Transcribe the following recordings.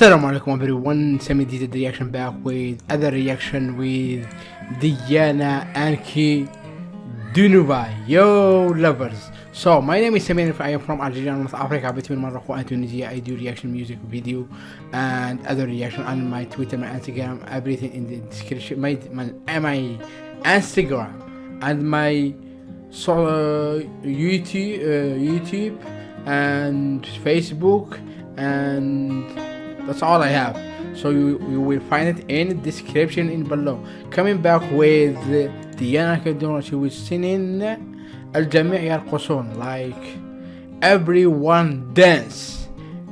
Assalamu alaikum everyone, Semi did the reaction back with other reaction with Diana Anki Dunuba, yo lovers. So my name is Samir, I am from Algeria, North Africa, between Morocco and Tunisia. I do reaction music video and other reaction on my Twitter, my Instagram, everything in the description. My my, my Instagram and my so uh, YouTube, uh, YouTube and Facebook and that's all I have so you, you will find it in the description in below coming back with Diana Kaduna she was singing الجميع يرقصون like everyone dance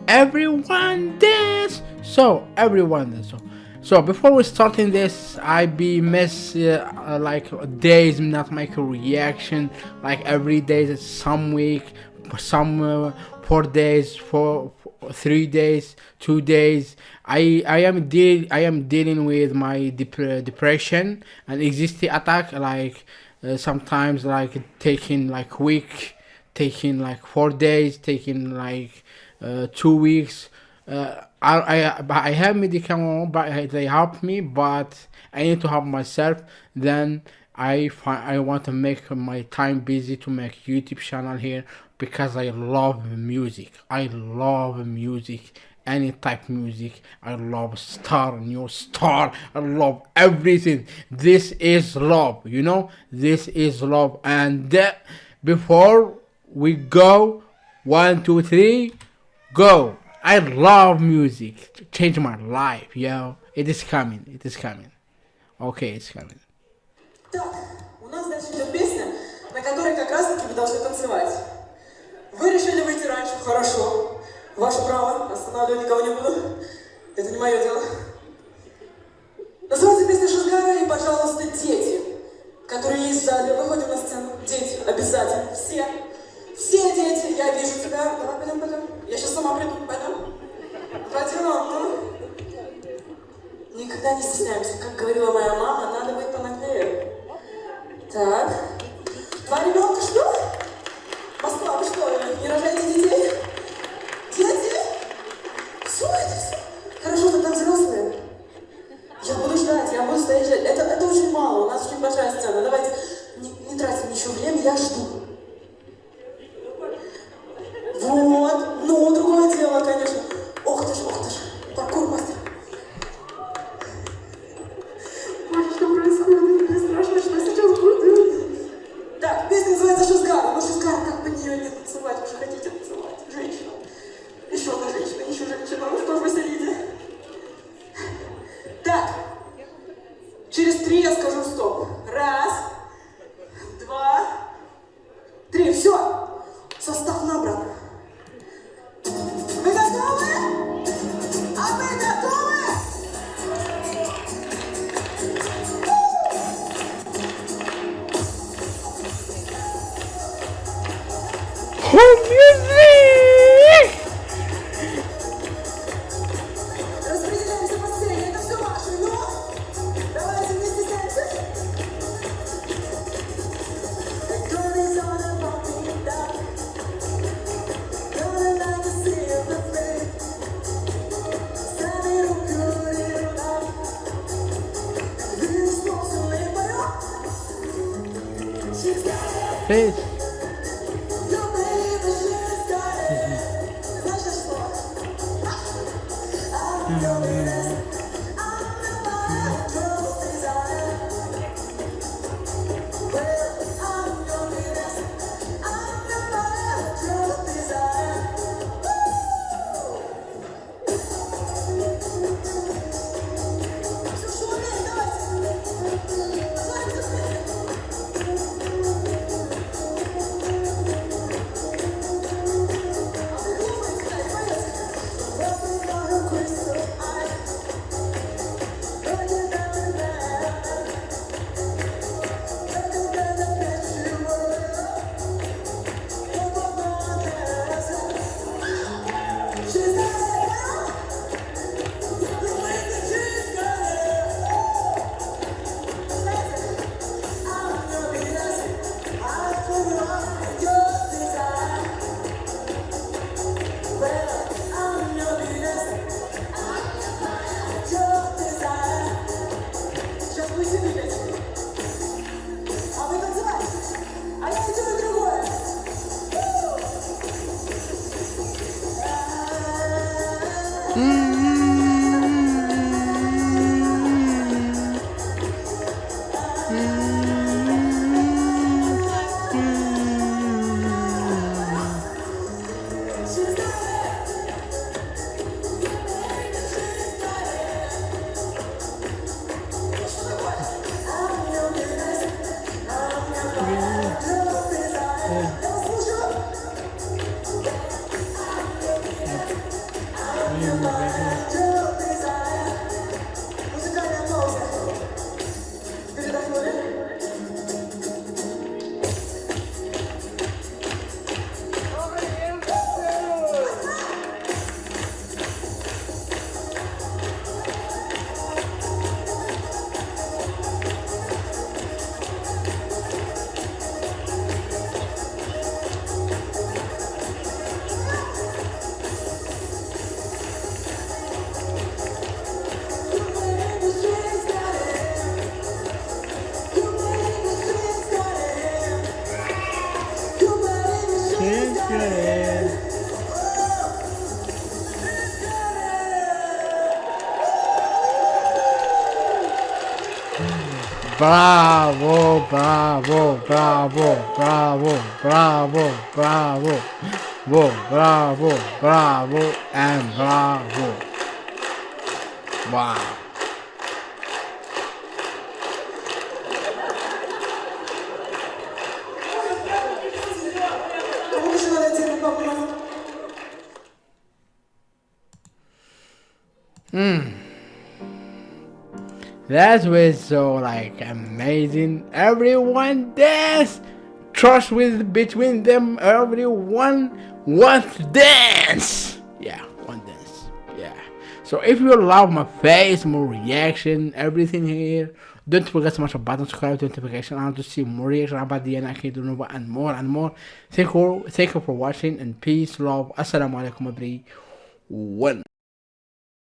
everyone dance so everyone dance so so before we starting this i be miss uh, uh, like days not make a reaction like every day some week some uh, four days four three days two days. I i am deal i am dealing with my dep depression and existing attack like uh, sometimes like taking like week taking like four days taking like uh, two weeks. Uh, I, I I have medicament but they help me but I need to help myself. Then I find I want to make my time busy to make YouTube channel here because I love music. I love music, any type music. I love star, new star. I love everything. This is love, you know. This is love. And uh, before we go, one, two, three, go. I love music. Change my life, yo. It is coming. It is coming. Okay, it's coming. Должны танцевать. Вы решили выйти раньше, хорошо. Ваше право, останавливать никого не буду. Это не мое дело. Называется песня Шизгара и, пожалуйста, дети, которые есть в зале. Выходим на сцену. Дети, обязательно, все. Все дети, я вижу тебя. Давай, пойдем, пойдем. Я сейчас сама приду, пойдем. Пойдем, ну. Никогда не стесняемся. Как говорила моя мама, надо быть понаглее. Так. Два ребенка, just got it. Face. Your baby, Mm. Bravo, bravo, bravo, bravo, bravo, bravo, bravo, bravo, bravo, and bravo. Wow. That was so like amazing. Everyone dance. Trust with between them. Everyone wants dance. Yeah, one dance. Yeah. So if you love my face, more reaction, everything here, don't forget to smash the button, subscribe to notification on to see more reaction about the Ankudinova and more and more. Thank you, thank you for watching and peace, love. Assalamu alaikum everyone.